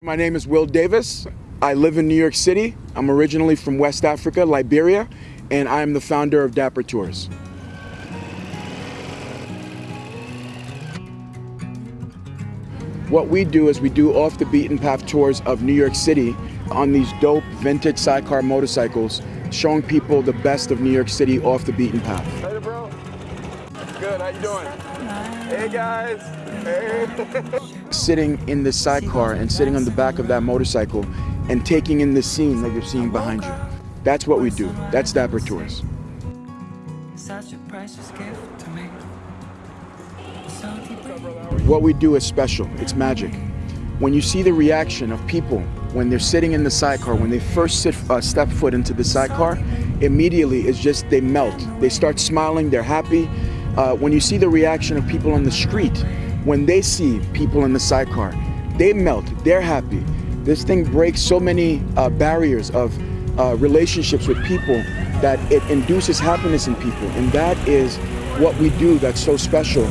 My name is Will Davis. I live in New York City. I'm originally from West Africa, Liberia, and I am the founder of Dapper Tours. What we do is we do off the beaten path tours of New York City on these dope vintage sidecar motorcycles, showing people the best of New York City off the beaten path. Hey, bro. Good, how you doing? Hey, guys. Hey. sitting in the sidecar and sitting on the back of that motorcycle and taking in the scene that you're seeing behind you. That's what we do. That's Dapper Tours. What we do is special. It's magic. When you see the reaction of people when they're sitting in the sidecar, when they first sit, uh, step foot into the sidecar, immediately it's just they melt. They start smiling, they're happy. Uh, when you see the reaction of people on the street, when they see people in the sidecar, they melt, they're happy. This thing breaks so many uh, barriers of uh, relationships with people that it induces happiness in people. And that is what we do that's so special.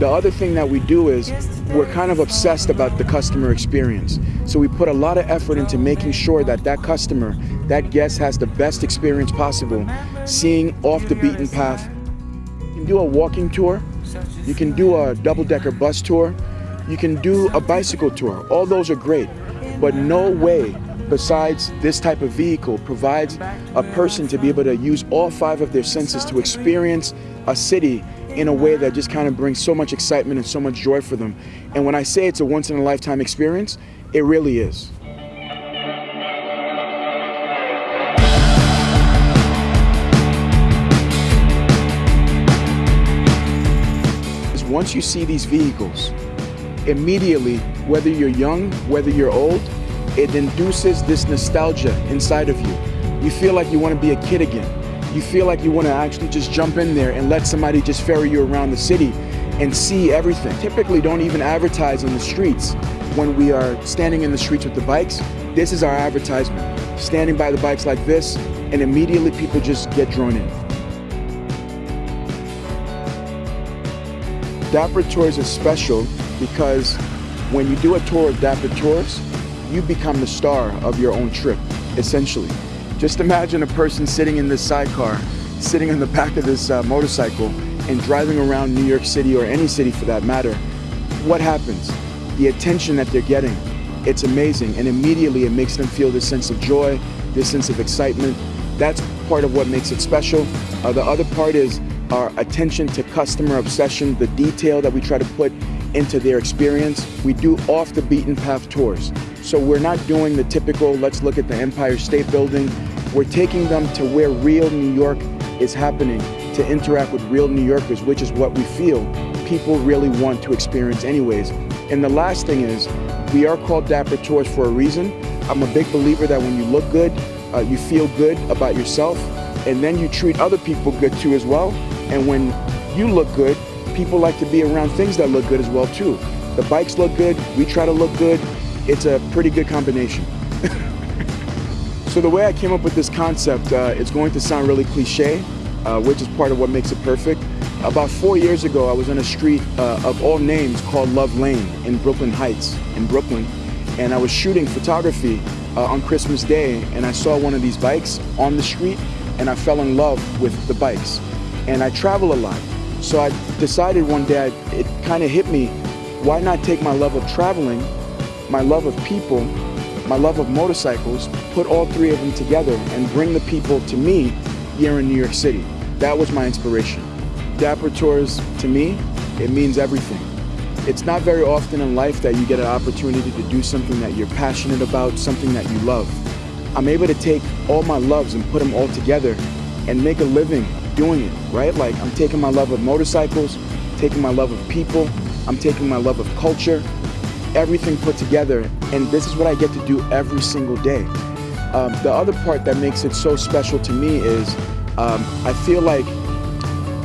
The other thing that we do is we're kind of obsessed about the customer experience. So we put a lot of effort into making sure that that customer, that guest has the best experience possible, seeing off the beaten path do a walking tour, you can do a double-decker bus tour, you can do a bicycle tour. All those are great, but no way besides this type of vehicle provides a person to be able to use all five of their senses to experience a city in a way that just kind of brings so much excitement and so much joy for them. And when I say it's a once in a lifetime experience, it really is. Once you see these vehicles, immediately, whether you're young, whether you're old, it induces this nostalgia inside of you. You feel like you want to be a kid again. You feel like you want to actually just jump in there and let somebody just ferry you around the city and see everything. Typically don't even advertise in the streets when we are standing in the streets with the bikes. This is our advertisement. Standing by the bikes like this and immediately people just get drawn in. Dapper Tours is special because when you do a tour of Dapper Tours, you become the star of your own trip, essentially. Just imagine a person sitting in this sidecar, sitting in the back of this uh, motorcycle and driving around New York City or any city for that matter. What happens? The attention that they're getting, it's amazing. And immediately it makes them feel this sense of joy, this sense of excitement. That's part of what makes it special. Uh, the other part is our attention to customer obsession, the detail that we try to put into their experience. We do off the beaten path tours. So we're not doing the typical, let's look at the Empire State Building. We're taking them to where real New York is happening to interact with real New Yorkers, which is what we feel people really want to experience anyways. And the last thing is, we are called Dapper Tours for a reason. I'm a big believer that when you look good, uh, you feel good about yourself, and then you treat other people good too as well. And when you look good, people like to be around things that look good as well too. The bikes look good, we try to look good. It's a pretty good combination. so the way I came up with this concept, uh, it's going to sound really cliche, uh, which is part of what makes it perfect. About four years ago, I was on a street uh, of all names called Love Lane in Brooklyn Heights in Brooklyn. And I was shooting photography uh, on Christmas Day and I saw one of these bikes on the street and I fell in love with the bikes and I travel a lot. So I decided one day, it kind of hit me, why not take my love of traveling, my love of people, my love of motorcycles, put all three of them together and bring the people to me here in New York City. That was my inspiration. Dapper Tours, to me, it means everything. It's not very often in life that you get an opportunity to do something that you're passionate about, something that you love. I'm able to take all my loves and put them all together and make a living doing it, right? Like I'm taking my love of motorcycles, taking my love of people, I'm taking my love of culture, everything put together, and this is what I get to do every single day. Um, the other part that makes it so special to me is um, I feel like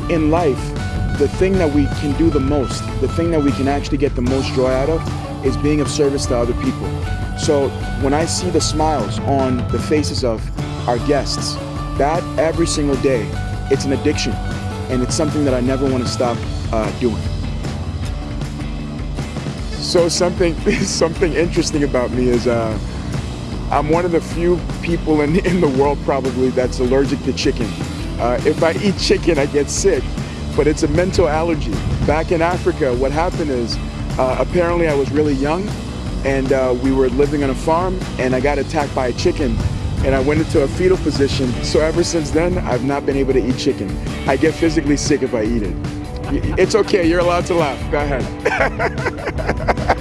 in life, the thing that we can do the most, the thing that we can actually get the most joy out of is being of service to other people. So when I see the smiles on the faces of our guests, that every single day it's an addiction, and it's something that I never want to stop uh, doing. So something something interesting about me is uh, I'm one of the few people in, in the world probably that's allergic to chicken. Uh, if I eat chicken, I get sick, but it's a mental allergy. Back in Africa, what happened is uh, apparently I was really young and uh, we were living on a farm and I got attacked by a chicken and I went into a fetal position. So ever since then, I've not been able to eat chicken. I get physically sick if I eat it. It's okay, you're allowed to laugh. Go ahead.